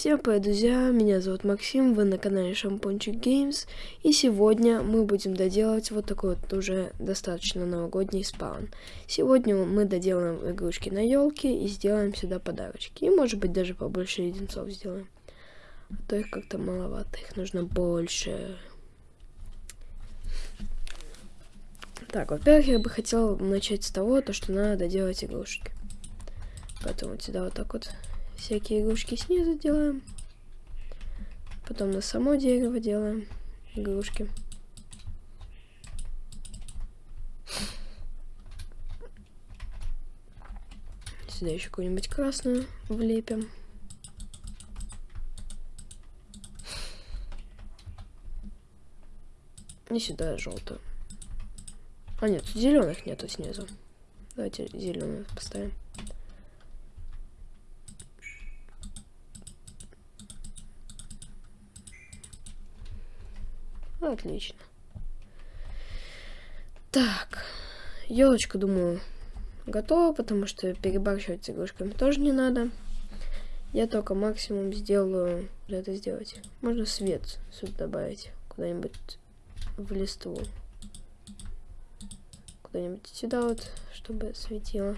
Всем привет, друзья! Меня зовут Максим, вы на канале Шампунчик Геймс, и сегодня мы будем доделать вот такой вот уже достаточно новогодний спаун. Сегодня мы доделаем игрушки на елке и сделаем сюда подарочки, и может быть даже побольше леденцов сделаем. А то их как-то маловато, их нужно больше. Так, во-первых, я бы хотел начать с того, то, что надо доделать игрушки. Поэтому вот сюда вот так вот всякие игрушки снизу делаем. Потом на само дерево делаем игрушки. Сюда еще какую-нибудь красную влепим. И сюда желтую. А нет, зеленых нету снизу. Давайте зеленую поставим. Отлично. Так, елочка, думаю, готова, потому что перебарщивать с игрушками тоже не надо. Я только максимум сделаю, это сделать. Можно свет сюда добавить, куда-нибудь в листву. Куда-нибудь сюда вот, чтобы светило.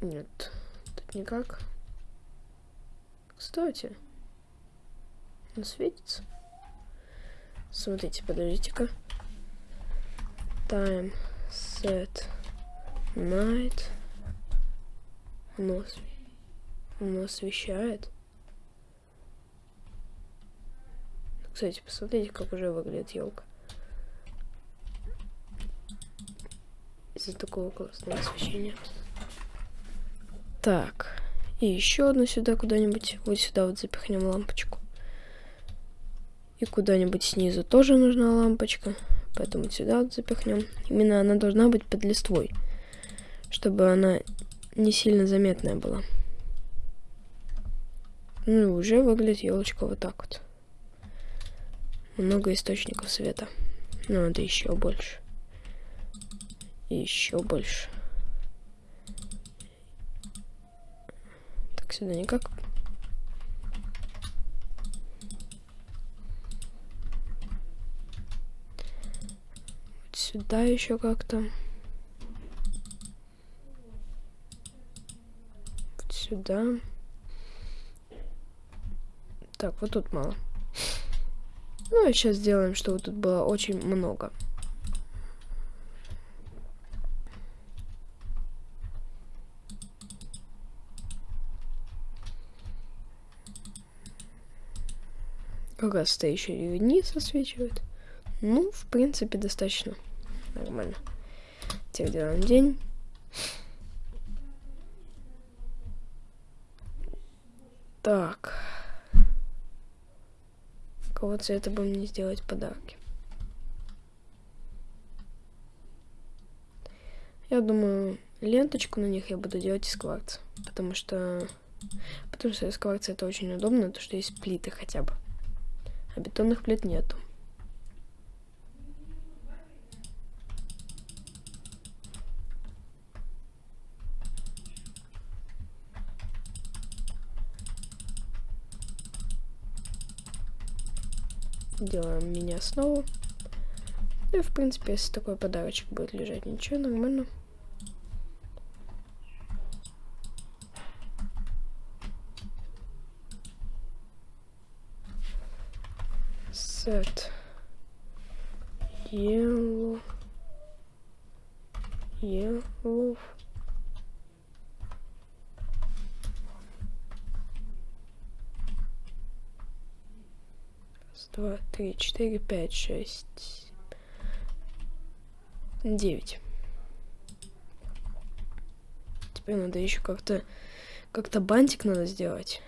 Нет, тут никак. Кстати, он светится. Смотрите, подождите-ка. Time set night. Оно, оно освещает. Кстати, посмотрите, как уже выглядит елка. Из-за такого классного освещения. Так. И еще одну сюда куда-нибудь. Вот сюда вот запихнем лампочку. И куда-нибудь снизу тоже нужна лампочка. Поэтому сюда вот запихнем. Именно она должна быть под листвой. Чтобы она не сильно заметная была. Ну и уже выглядит елочка вот так вот. Много источников света. Ну, это еще больше. И еще больше. Так, сюда никак сюда еще как-то. Вот сюда. Так, вот тут мало. Ну, а сейчас сделаем, чтобы тут было очень много. Как раз еще и вниз. Ну, в принципе, достаточно. Нормально. Теперь делаем день. Так. Кого цвета бы мне сделать подарки? Я думаю, ленточку на них я буду делать из кварца. Потому что... Потому что из кварца это очень удобно, то что есть плиты хотя бы. А бетонных плит нету. Делаем мини-основу. Ну и, в принципе, если такой подарочек будет лежать, ничего, нормально. Set yellow yellow два, три, четыре, пять, шесть, девять. Теперь надо еще как-то как-то бантик надо сделать.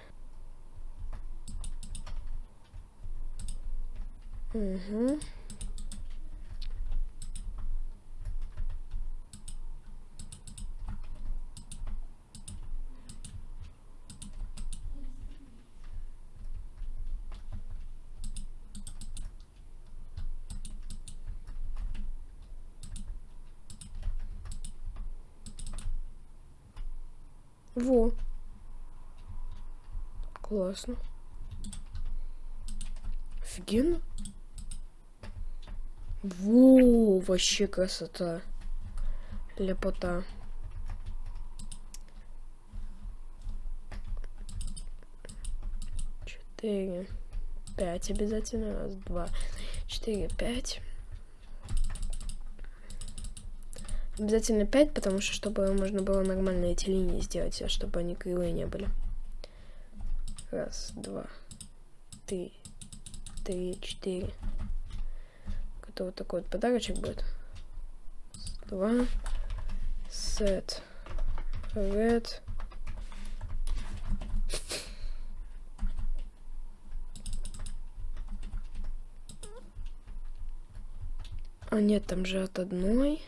Угу. Во. Классно. Офигенно. Во, вообще красота. Лепота. Четыре. Пять обязательно. Раз, два, четыре, пять. Обязательно 5, потому что чтобы можно было нормально эти линии сделать, а чтобы они кривые не были. Раз, два, три, три, четыре. Это вот такой вот подарочек будет. Два. Set. Red. А нет, там же от одной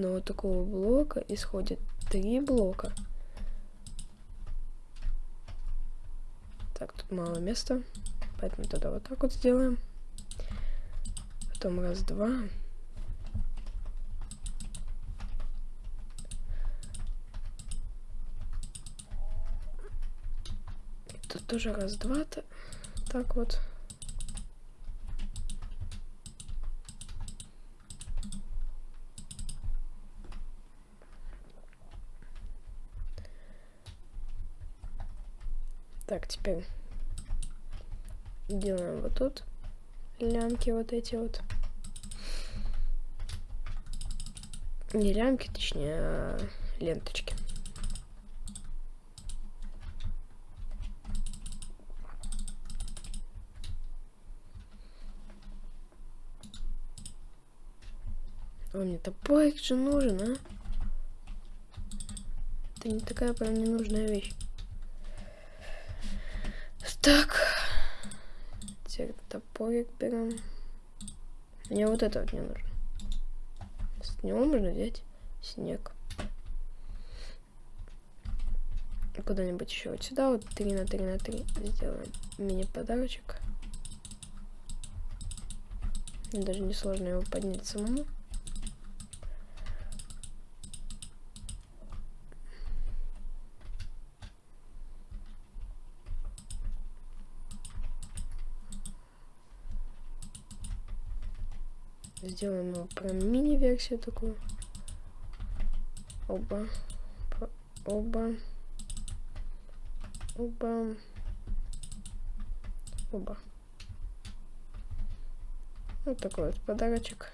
одного такого блока исходит три блока. Так, тут мало места, поэтому тогда вот так вот сделаем. Потом раз, два. Тут тоже раз, два. -то. Так вот. Теперь делаем вот тут лямки вот эти вот. Не лямки, точнее, а ленточки. О, мне топорик же нужен, а? Это не такая прям ненужная вещь. Так. Теперь топорик берем. Мне вот это вот не нужно. С него можно взять снег. Куда-нибудь еще вот сюда, вот 3 на 3 на 3 сделаем мини-подарочек. Даже не сложно его поднять самому. Сделаем его прям мини-версию такую. Оба. Оба. Оба. Оба. Вот такой вот подарочек.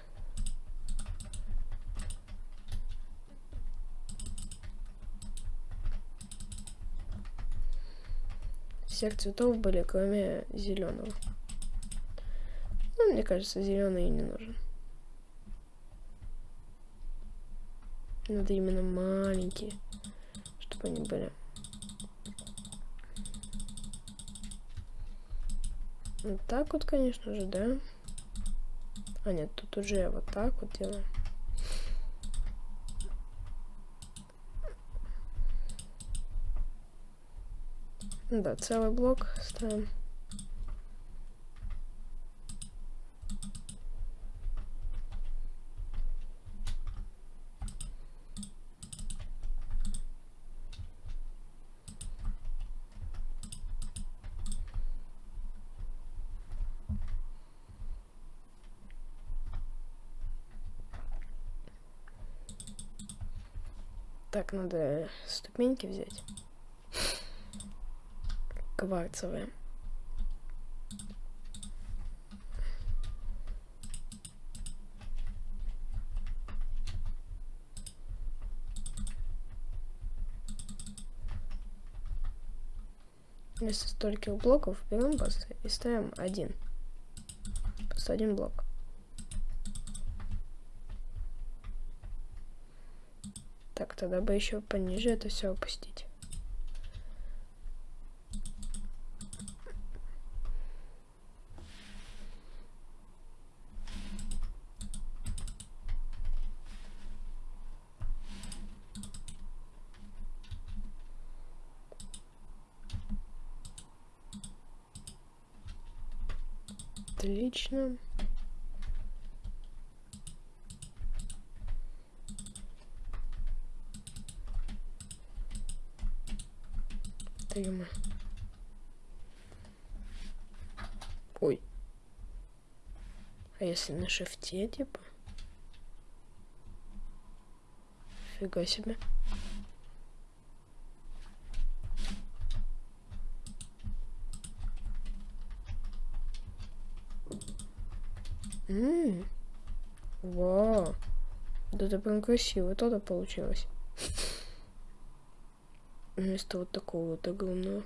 Всех цветов были, кроме зеленого. Ну, мне кажется, зеленый не нужен. Надо именно маленькие, чтобы они были. Вот так вот, конечно же, да? А нет, тут уже вот так вот делаем. Да, целый блок ставим. Так, надо ступеньки взять. Кварцевые. Вместо стольких блоков берем просто и ставим один. Просто один блок. Так, тогда бы еще пониже это все опустить. Отлично. Стрима. Ой. А если на шифте, типа? Фига себе. Ммм. Вау. Да это прям красиво тогда получилось. Вместо вот такого вот огромного.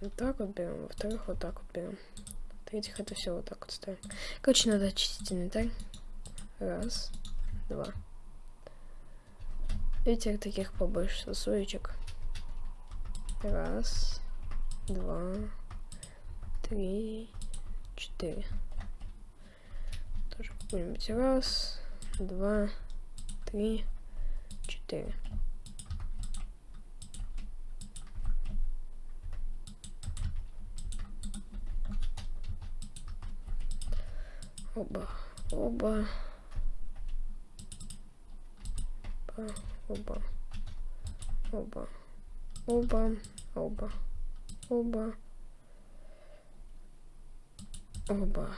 Вот так вот берем, во-вторых, вот так вот берем. В-третьих, это все вот так вот ставим. Короче, надо очистить инвентарь. Раз, два. Теперь таких побольше сосулечек. Раз, два, три, четыре. Какой-нибудь раз, два, три, четыре. Оба, оба, оба, оба, оба, оба, оба, оба.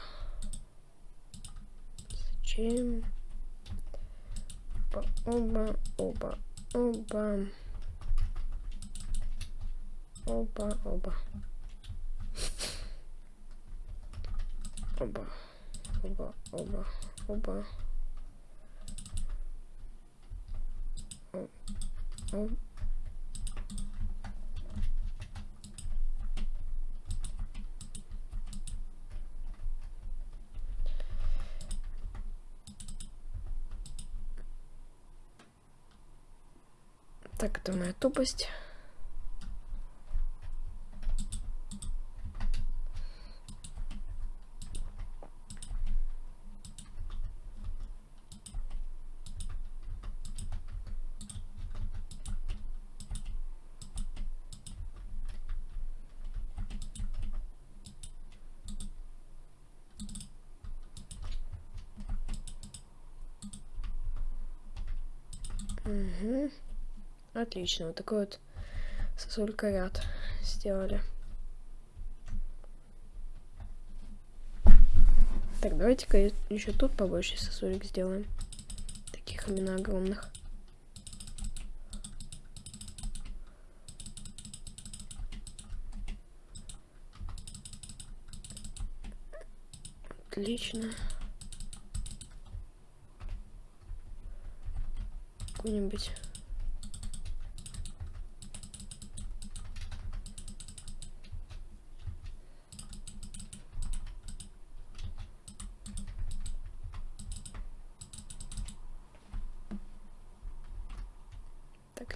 Зачем? Оба, оба, оба, оба, оба, оба оба, оба, оба. О, о. Так, это моя тупость. Угу. Отлично. Вот такой вот сосулька ряд сделали. Так, давайте-ка еще тут побольше сосулек сделаем. Таких именно огромных. Отлично. какую-нибудь.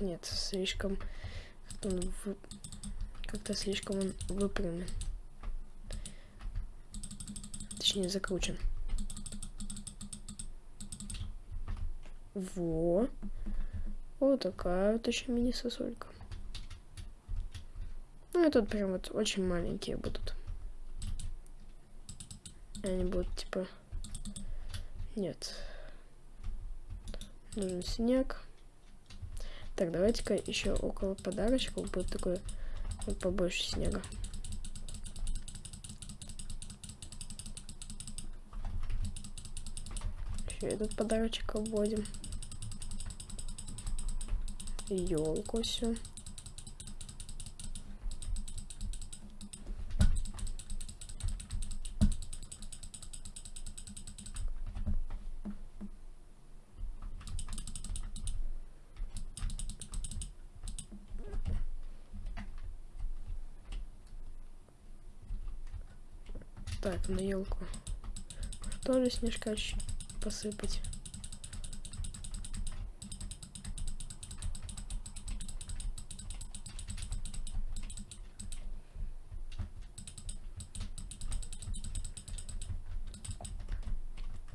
Нет, слишком как-то слишком он выпрямлен. Точнее закручен. Во. Вот такая вот еще мини-сосулька. Ну и тут прям вот очень маленькие будут. Они будут типа... Нет. Нужен снег. Так, давайте-ка еще около подарочков будет такой вот побольше снега. Еще этот подарочек обводим елку всю. Так, на елку тоже снежка посыпать.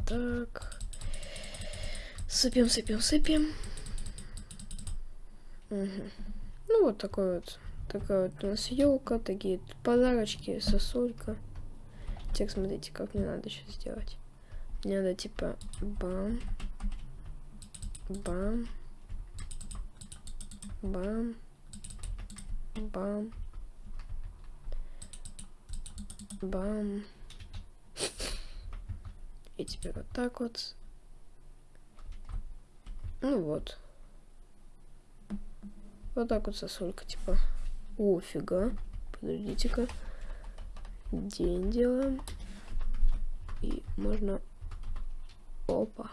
Так. Сыпем, сыпем, сыпем. Угу. Ну, вот такой вот. Такая вот у нас елка, такие подарочки, сосулька. Так, смотрите, как мне надо сейчас сделать. Мне надо типа бам, Бам. Бам. Бам. Бам. И теперь вот так вот. Ну вот. Вот так вот сосулька, типа. О, фига. Подождите-ка. День делаем. И можно... Опа.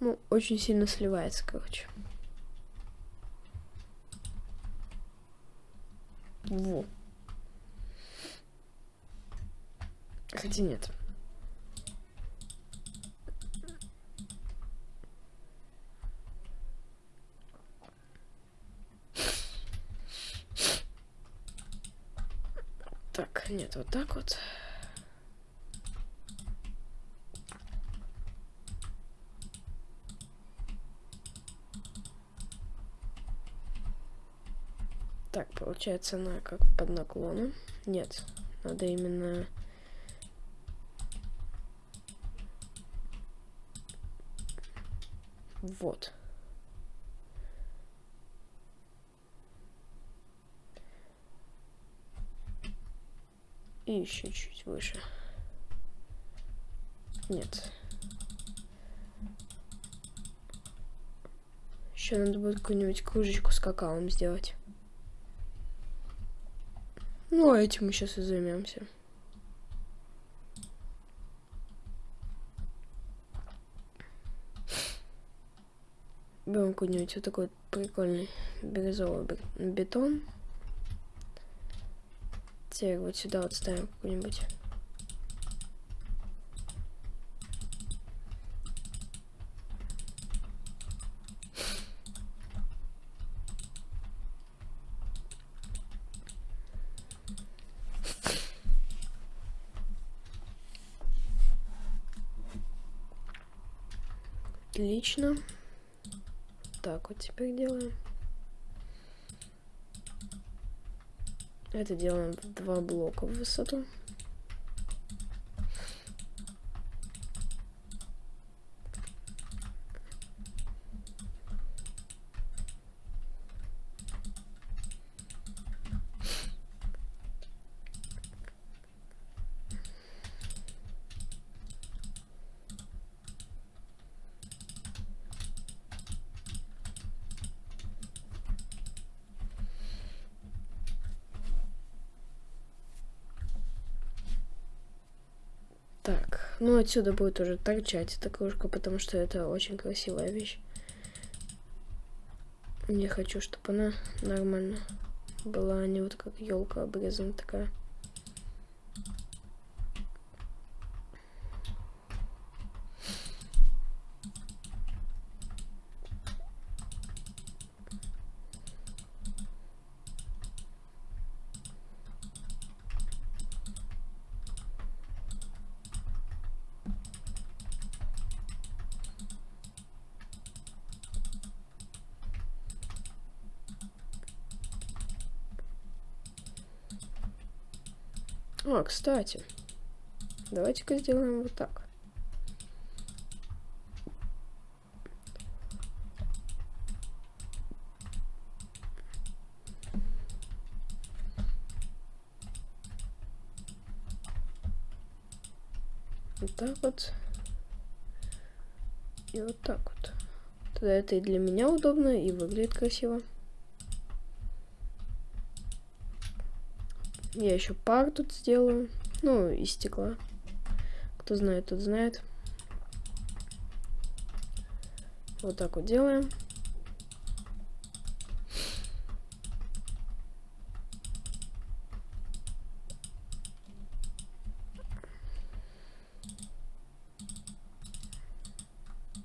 Ну, очень сильно сливается, короче. Во. Хотя нет. Так, нет, вот так вот. Так, получается она как под наклоном. Нет, надо именно... Вот. И еще чуть выше. Нет. Еще надо будет какую-нибудь кружечку с какао сделать. Ну, а этим мы сейчас и займемся. Берем какой-нибудь вот такой прикольный бирюзовый бетон. Теперь вот сюда вот ставим какой-нибудь Отлично. Так, вот теперь делаем. Это делаем два блока в высоту. Так, ну отсюда будет уже торчать эта кружка, потому что это очень красивая вещь. Я хочу, чтобы она нормально была, а не вот как елка обрезана такая. А, кстати, давайте-ка сделаем вот так. Вот так вот. И вот так вот. Тогда это и для меня удобно, и выглядит красиво. Я еще пар тут сделаю. Ну, из стекла. Кто знает, тот знает. Вот так вот делаем.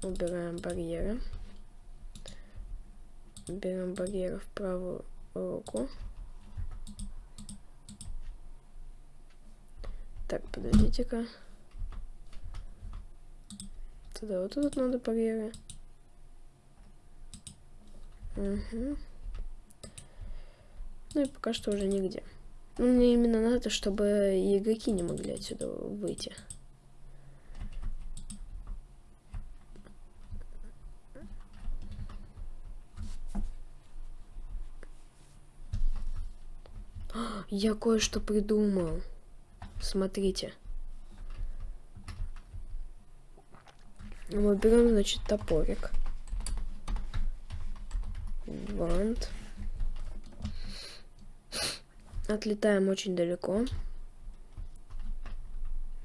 Убираем барьеры. Берем барьеры в правую руку. Так, подождите-ка. Тогда вот тут надо барьеры. Угу. Ну и пока что уже нигде. Ну, мне именно надо, чтобы игроки не могли отсюда выйти. Я кое-что придумал. Смотрите. Мы берем, значит, топорик. Вант. Отлетаем очень далеко.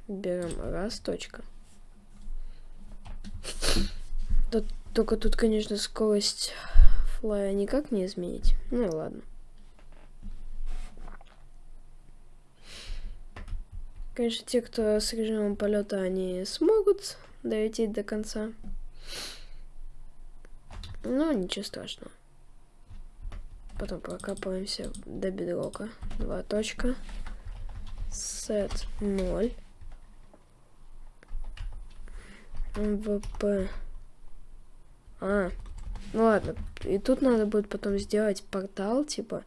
Берем раз, точка. Да, только тут, конечно, скорость флая никак не изменить. Ну ладно. Конечно, те, кто с режимом полета, они смогут долететь до конца. Но ничего страшного. Потом прокапываемся до бедрока. Два точка. Сет 0. МВП. А, ну ладно. И тут надо будет потом сделать портал, типа,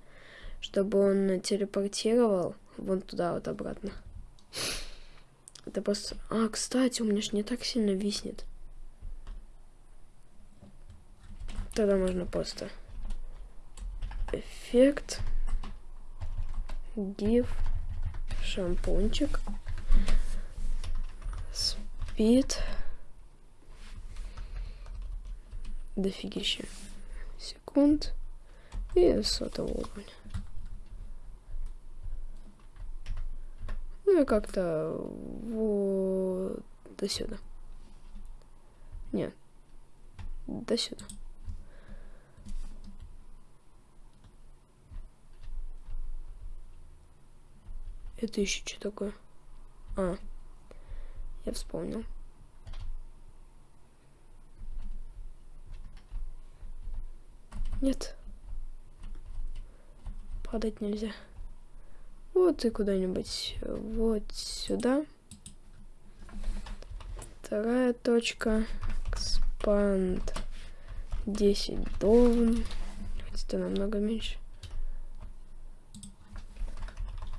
чтобы он телепортировал вон туда вот обратно. Это просто... А, кстати, у меня ж не так сильно виснет. Тогда можно просто... Эффект. Div. Шампунчик. Спид. Дофигища. Секунд. И сотого уровня. Ну и как-то вот до сюда. Нет. До сюда. Это еще что такое? А, я вспомнил. Нет. Падать нельзя. Вот и куда-нибудь вот сюда. Вторая точка. Expand 10 должен. Это намного меньше.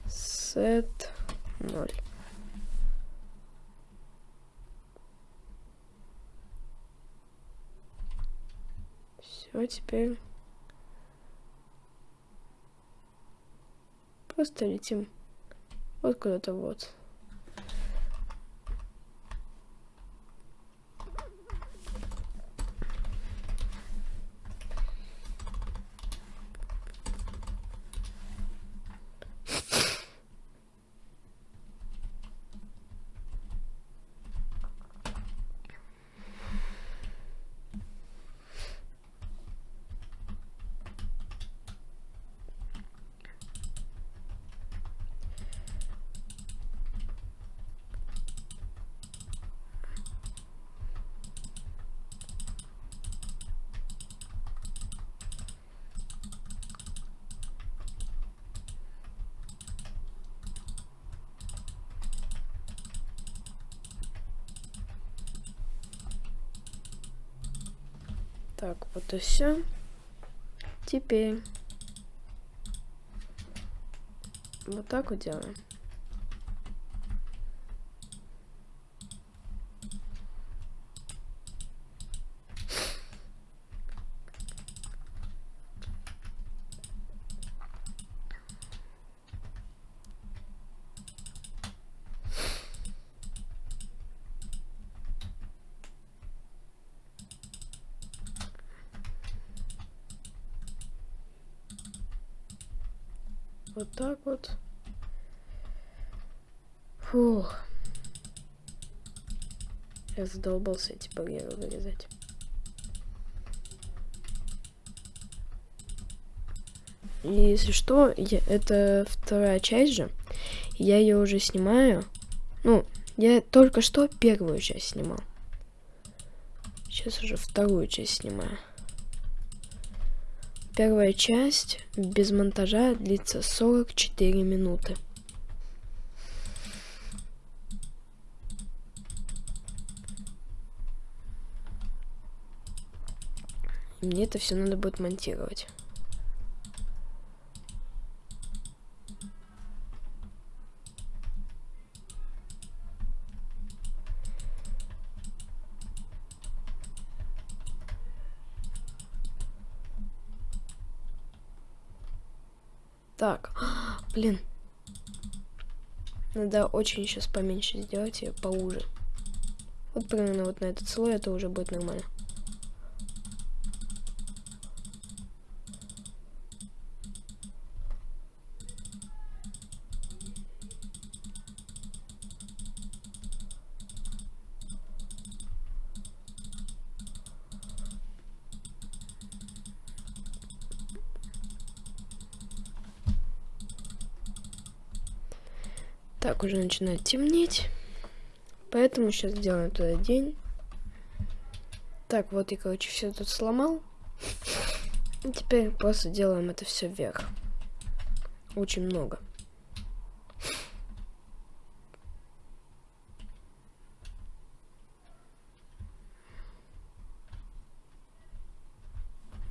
Set 0. Все, теперь Просто летим вот куда-то вот. Так, вот и все. Теперь вот так вот делаем. Вот так вот. Фух. Я задолбался эти барьеры вырезать. И если что, я, это вторая часть же. Я ее уже снимаю. Ну, я только что первую часть снимал. Сейчас уже вторую часть снимаю. Первая часть без монтажа длится 44 минуты. Мне это все надо будет монтировать. Так, блин. Надо очень сейчас поменьше сделать и поуже. Вот примерно вот на этот слой это уже будет нормально. Уже начинает темнеть. Поэтому сейчас сделаем туда день. Так, вот я, короче, все тут сломал. И теперь просто делаем это все вверх. Очень много.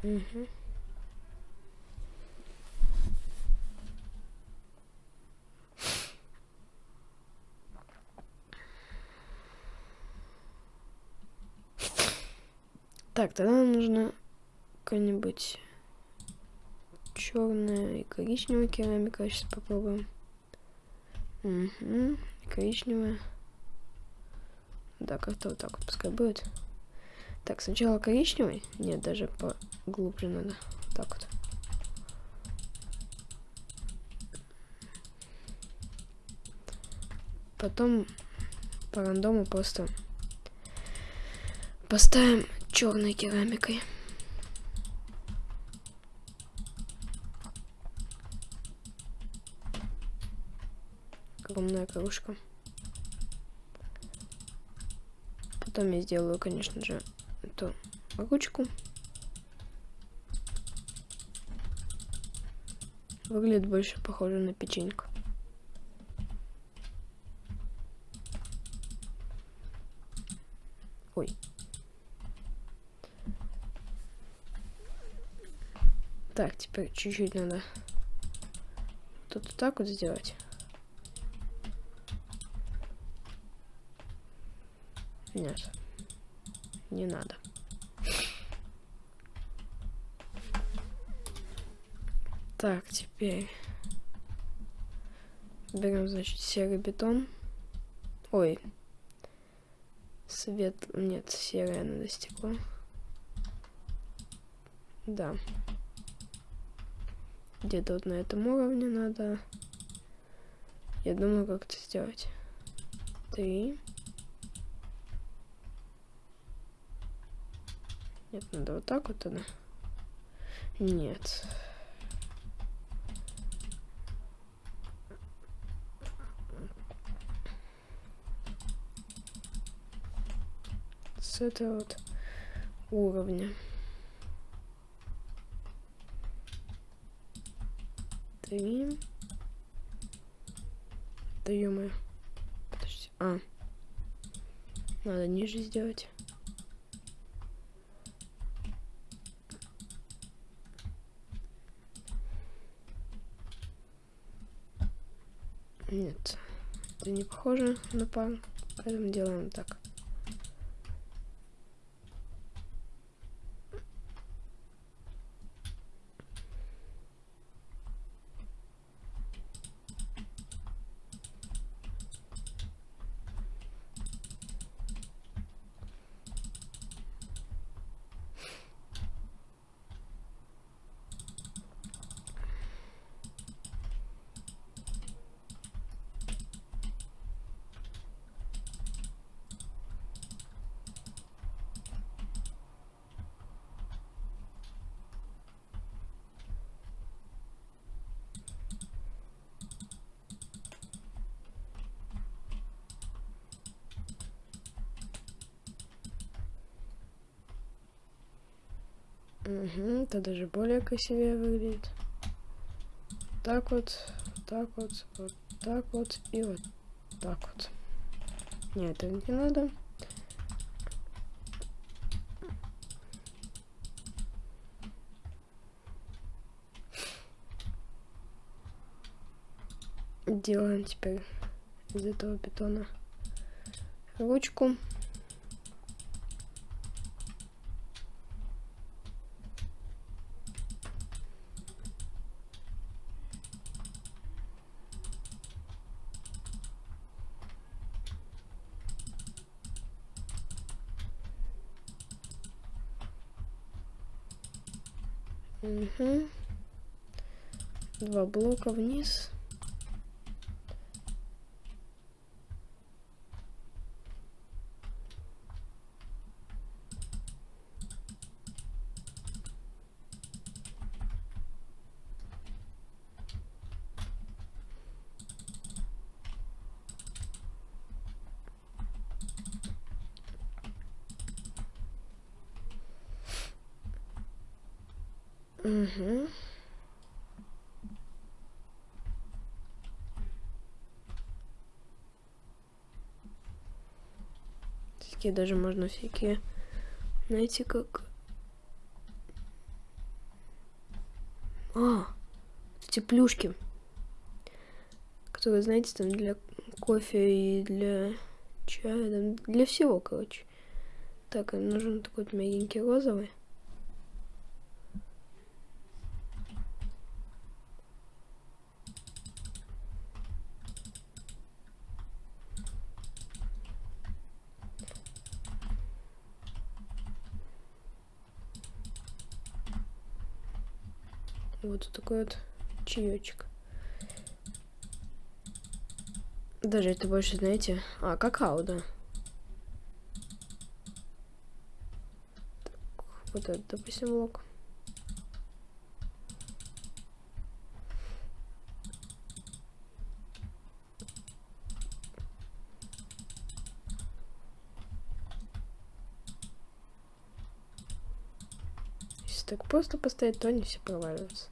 Угу. Так, тогда нам нужно какая-нибудь черная и коричневая керамика. Сейчас попробуем. Угу. Коричневая. Да, как-то вот так вот пускай будет. Так, сначала коричневый. Нет, даже поглубже надо. Так вот. Потом по рандому просто поставим черной керамикой. Огромная кружка. Потом я сделаю, конечно же, эту ручку. Выглядит больше похоже на печеньку. Ой. Так, теперь чуть-чуть надо тут вот так вот сделать. Нет. Не надо. Так, теперь берем, значит, серый бетон. Ой. Свет... Нет, серое надо стекло. Да где-то вот на этом уровне надо. Я думаю, как это сделать. Три. Нет, надо вот так вот тогда. Нет. С этого вот уровня. Три. Да ё Подожди. А. Надо ниже сделать. Нет, это не похоже на пар, поэтому делаем так. Угу, это даже более красивее выглядит. Так вот, так вот, вот так вот и вот так вот. Нет, это не надо. Делаем теперь из этого бетона ручку. Угу. Два блока вниз. Угу. Такие даже можно всякие, знаете, как... А, эти плюшки, которые, знаете, там для кофе и для чая, для всего, короче. Так, нужен такой мягенький розовый. Вот такой вот чаечек. Даже это больше, знаете... А, какао, да. Так, вот это, допустим, лук. Если так просто поставить, то они все проваливаются.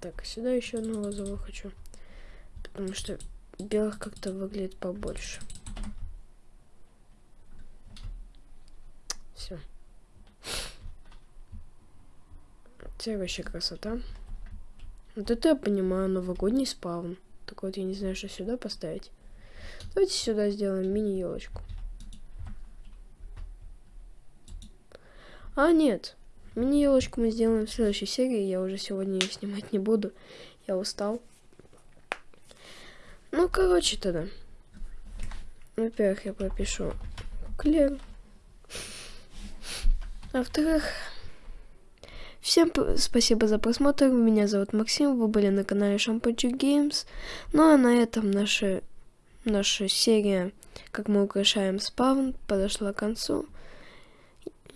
Так, сюда еще одну лозовую хочу. Потому что белых как-то выглядит побольше. Все. Теперь вообще красота. Вот это я понимаю, новогодний спаун. Так вот, я не знаю, что сюда поставить. Давайте сюда сделаем мини-елочку. А, нет. Мини-елочку мы сделаем в следующей серии. Я уже сегодня ее снимать не буду. Я устал. Ну, короче, тогда. Во-первых, я пропишу Клер. Во-вторых, всем спасибо за просмотр. Меня зовут Максим. Вы были на канале Шампанчик Games. Ну а на этом наша, наша серия, как мы украшаем спавн, подошла к концу.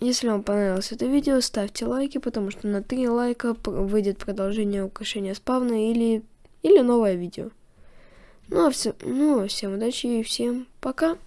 Если вам понравилось это видео, ставьте лайки, потому что на 3 лайка выйдет продолжение украшения спавна или, или новое видео. Ну а все, ну, всем удачи и всем пока.